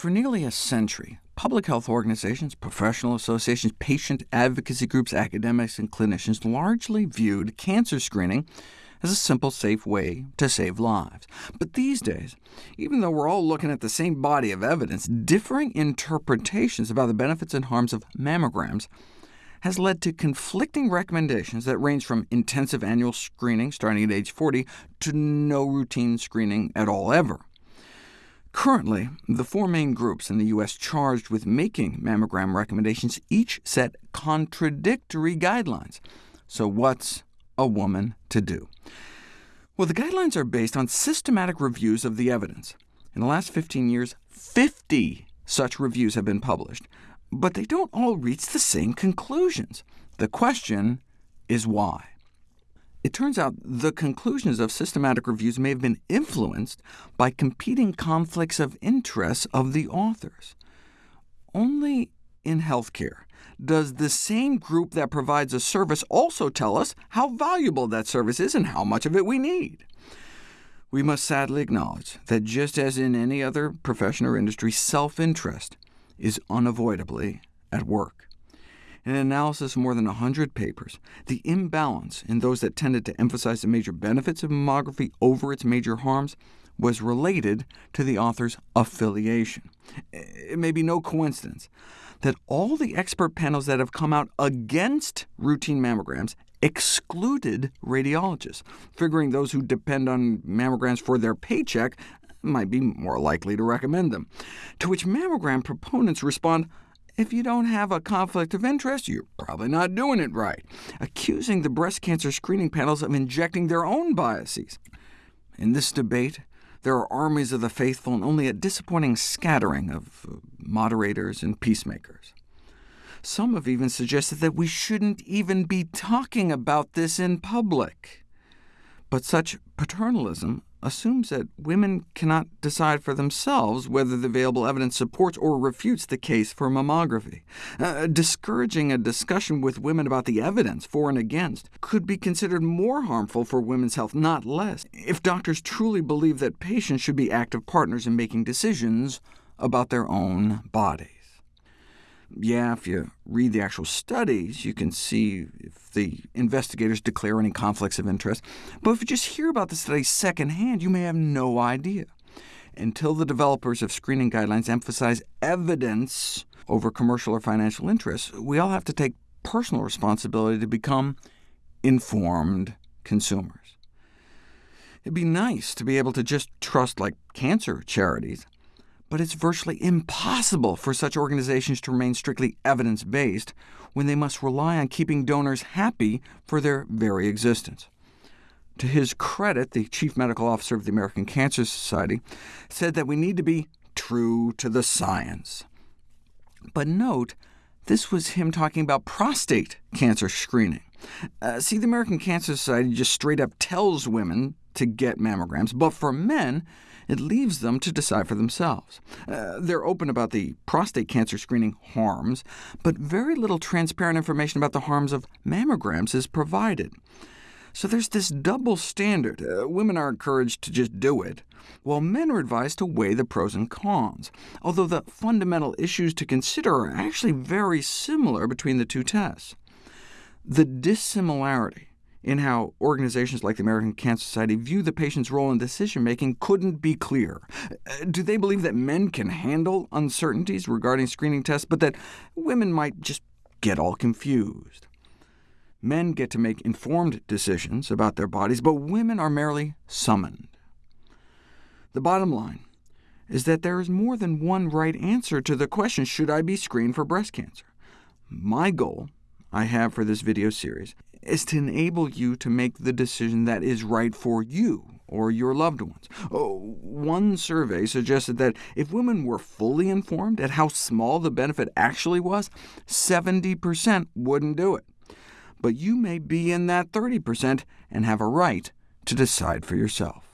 For nearly a century, public health organizations, professional associations, patient advocacy groups, academics, and clinicians largely viewed cancer screening as a simple, safe way to save lives. But these days, even though we're all looking at the same body of evidence, differing interpretations about the benefits and harms of mammograms has led to conflicting recommendations that range from intensive annual screening starting at age 40 to no routine screening at all ever. Currently, the four main groups in the U.S. charged with making mammogram recommendations each set contradictory guidelines. So what's a woman to do? Well, the guidelines are based on systematic reviews of the evidence. In the last 15 years, 50 such reviews have been published, but they don't all reach the same conclusions. The question is why. It turns out the conclusions of systematic reviews may have been influenced by competing conflicts of interest of the authors. Only in healthcare does the same group that provides a service also tell us how valuable that service is and how much of it we need. We must sadly acknowledge that just as in any other profession or industry, self-interest is unavoidably at work. In an analysis of more than 100 papers, the imbalance in those that tended to emphasize the major benefits of mammography over its major harms was related to the author's affiliation. It may be no coincidence that all the expert panels that have come out against routine mammograms excluded radiologists, figuring those who depend on mammograms for their paycheck might be more likely to recommend them. To which mammogram proponents respond, if you don't have a conflict of interest, you're probably not doing it right, accusing the breast cancer screening panels of injecting their own biases. In this debate, there are armies of the faithful and only a disappointing scattering of uh, moderators and peacemakers. Some have even suggested that we shouldn't even be talking about this in public. But such paternalism assumes that women cannot decide for themselves whether the available evidence supports or refutes the case for mammography. Uh, discouraging a discussion with women about the evidence for and against could be considered more harmful for women's health, not less, if doctors truly believe that patients should be active partners in making decisions about their own bodies. Yeah, if you read the actual studies, you can see if the investigators declare any conflicts of interest. But if you just hear about the study secondhand, you may have no idea. Until the developers of screening guidelines emphasize evidence over commercial or financial interests, we all have to take personal responsibility to become informed consumers. It'd be nice to be able to just trust like cancer charities but it's virtually impossible for such organizations to remain strictly evidence-based when they must rely on keeping donors happy for their very existence. To his credit, the chief medical officer of the American Cancer Society said that we need to be true to the science. But note, this was him talking about prostate cancer screening. Uh, see, the American Cancer Society just straight up tells women to get mammograms, but for men, it leaves them to decide for themselves. Uh, they're open about the prostate cancer screening harms, but very little transparent information about the harms of mammograms is provided. So there's this double standard. Uh, women are encouraged to just do it, while men are advised to weigh the pros and cons, although the fundamental issues to consider are actually very similar between the two tests. The dissimilarity in how organizations like the American Cancer Society view the patient's role in decision-making couldn't be clearer. Uh, do they believe that men can handle uncertainties regarding screening tests, but that women might just get all confused? Men get to make informed decisions about their bodies, but women are merely summoned. The bottom line is that there is more than one right answer to the question, should I be screened for breast cancer? My goal I have for this video series is to enable you to make the decision that is right for you or your loved ones. Oh, one survey suggested that if women were fully informed at how small the benefit actually was, 70% wouldn't do it. But you may be in that 30% and have a right to decide for yourself.